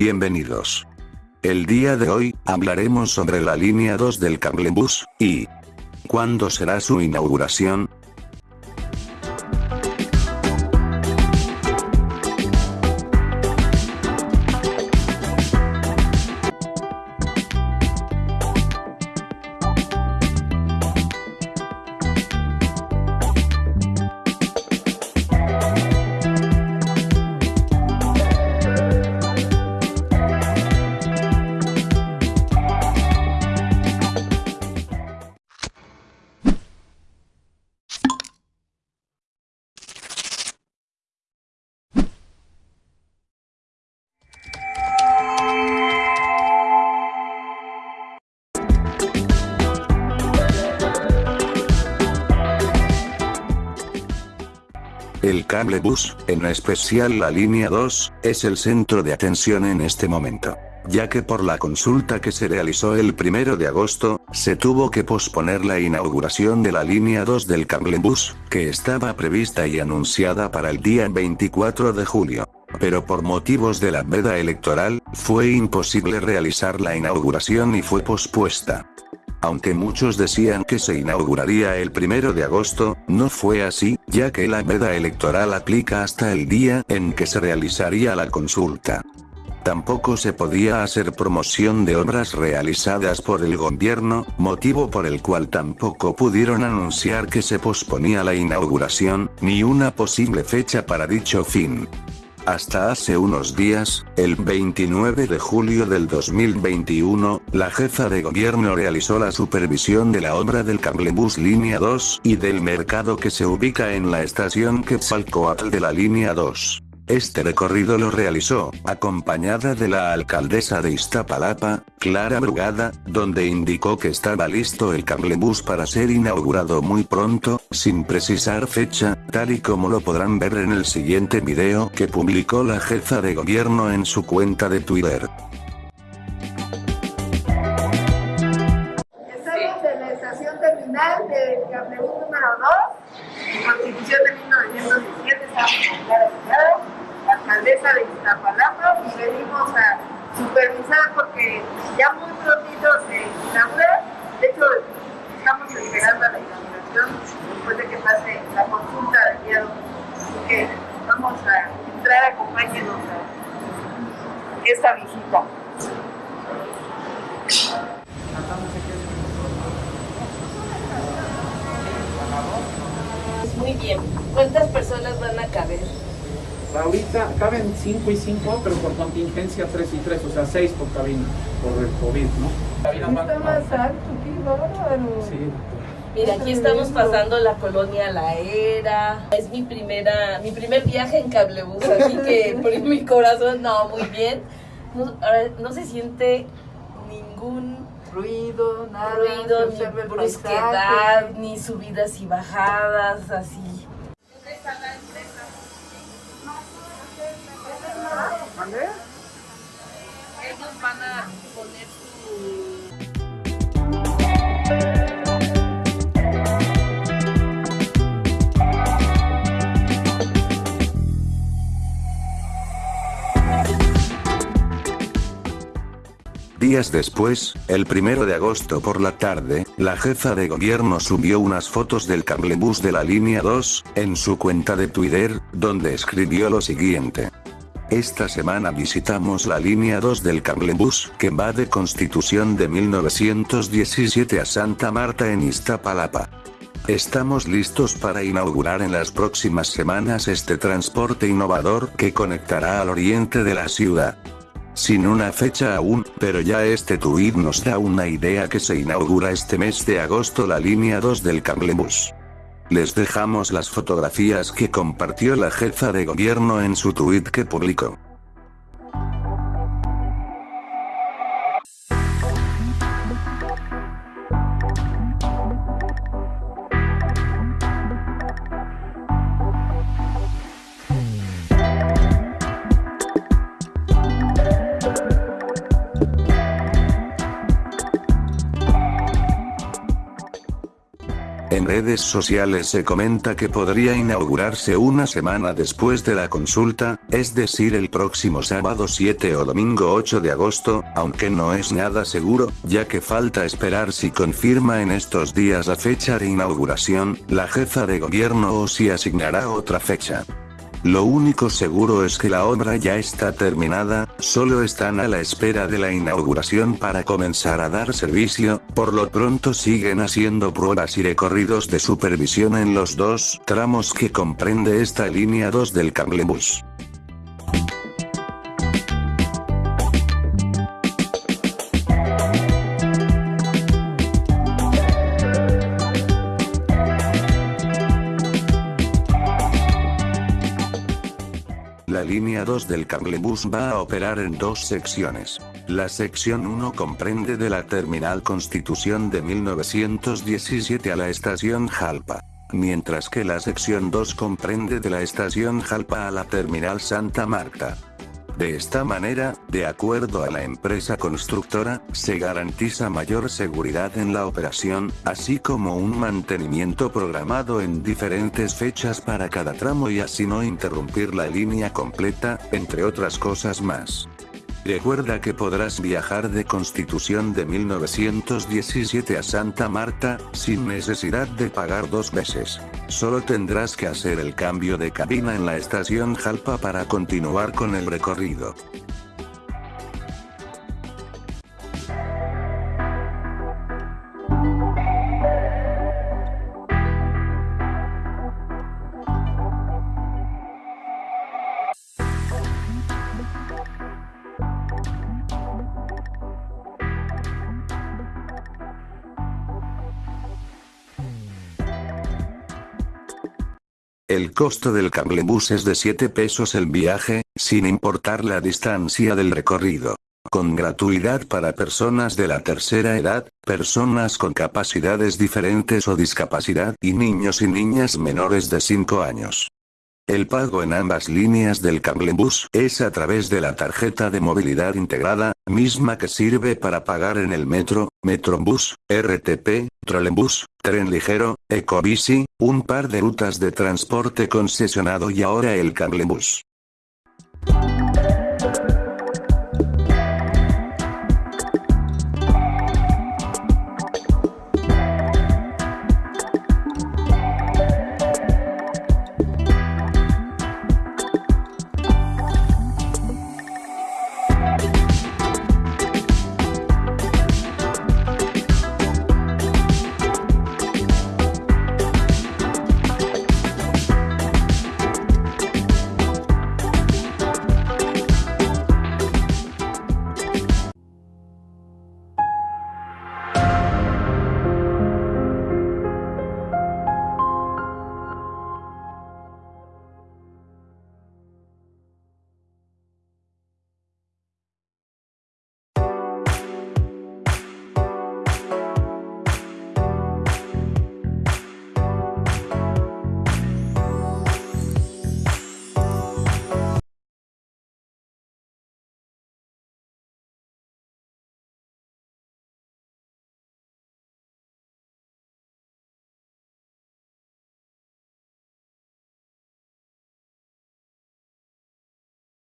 Bienvenidos. El día de hoy, hablaremos sobre la línea 2 del cablebus, y... ¿Cuándo será su inauguración? El cable bus, en especial la línea 2, es el centro de atención en este momento. Ya que por la consulta que se realizó el 1 de agosto, se tuvo que posponer la inauguración de la línea 2 del bus, que estaba prevista y anunciada para el día 24 de julio. Pero por motivos de la veda electoral, fue imposible realizar la inauguración y fue pospuesta. Aunque muchos decían que se inauguraría el primero de agosto, no fue así, ya que la veda electoral aplica hasta el día en que se realizaría la consulta. Tampoco se podía hacer promoción de obras realizadas por el gobierno, motivo por el cual tampoco pudieron anunciar que se posponía la inauguración, ni una posible fecha para dicho fin. Hasta hace unos días, el 29 de julio del 2021, la jefa de gobierno realizó la supervisión de la obra del cablebus línea 2 y del mercado que se ubica en la estación Quetzalcoatl de la línea 2. Este recorrido lo realizó, acompañada de la alcaldesa de Iztapalapa, Clara Brugada, donde indicó que estaba listo el cablebús para ser inaugurado muy pronto, sin precisar fecha, tal y como lo podrán ver en el siguiente video que publicó la jefa de gobierno en su cuenta de Twitter. Alcaldesa de Iztapalapa y venimos a supervisar porque ya muy prontito se inaugura. De hecho, estamos esperando la inauguración después de que pase la consulta del día Así que vamos a entrar, acompáñenos a esta visita. Muy bien. ¿Cuántas personas van a caber? Ahorita caben 5 y 5, pero por contingencia 3 y 3, o sea 6 por cabina, por el COVID, ¿no? Está más alto, qué bárbaro. Sí, Mira, aquí estamos pasando la colonia La Era. Es mi primera, mi primer viaje en cablebús, así que por mi corazón, no, muy bien. No, ahora, no se siente ningún Ruido, nada. ruido, ni brusquedad, ni subidas y bajadas, así. Días después, el primero de agosto por la tarde, la jefa de gobierno subió unas fotos del cablebús de la línea 2, en su cuenta de Twitter, donde escribió lo siguiente. Esta semana visitamos la línea 2 del cablebús que va de Constitución de 1917 a Santa Marta en Iztapalapa. Estamos listos para inaugurar en las próximas semanas este transporte innovador que conectará al oriente de la ciudad. Sin una fecha aún, pero ya este tuit nos da una idea que se inaugura este mes de agosto la línea 2 del cablebús. Les dejamos las fotografías que compartió la jefa de gobierno en su tuit que publicó. Redes sociales se comenta que podría inaugurarse una semana después de la consulta, es decir el próximo sábado 7 o domingo 8 de agosto, aunque no es nada seguro, ya que falta esperar si confirma en estos días la fecha de inauguración, la jefa de gobierno o si asignará otra fecha. Lo único seguro es que la obra ya está terminada, solo están a la espera de la inauguración para comenzar a dar servicio, por lo pronto siguen haciendo pruebas y recorridos de supervisión en los dos tramos que comprende esta línea 2 del cablebus. La línea 2 del cablebus va a operar en dos secciones. La sección 1 comprende de la terminal Constitución de 1917 a la estación Jalpa. Mientras que la sección 2 comprende de la estación Jalpa a la terminal Santa Marta. De esta manera, de acuerdo a la empresa constructora, se garantiza mayor seguridad en la operación, así como un mantenimiento programado en diferentes fechas para cada tramo y así no interrumpir la línea completa, entre otras cosas más. Recuerda que podrás viajar de Constitución de 1917 a Santa Marta, sin necesidad de pagar dos veces. Solo tendrás que hacer el cambio de cabina en la estación Jalpa para continuar con el recorrido. El costo del cablebús es de 7 pesos el viaje, sin importar la distancia del recorrido. Con gratuidad para personas de la tercera edad, personas con capacidades diferentes o discapacidad y niños y niñas menores de 5 años. El pago en ambas líneas del cablebús es a través de la tarjeta de movilidad integrada, misma que sirve para pagar en el metro, metrobús, RTP, trolebús, tren ligero, ecobici, un par de rutas de transporte concesionado y ahora el cablebús.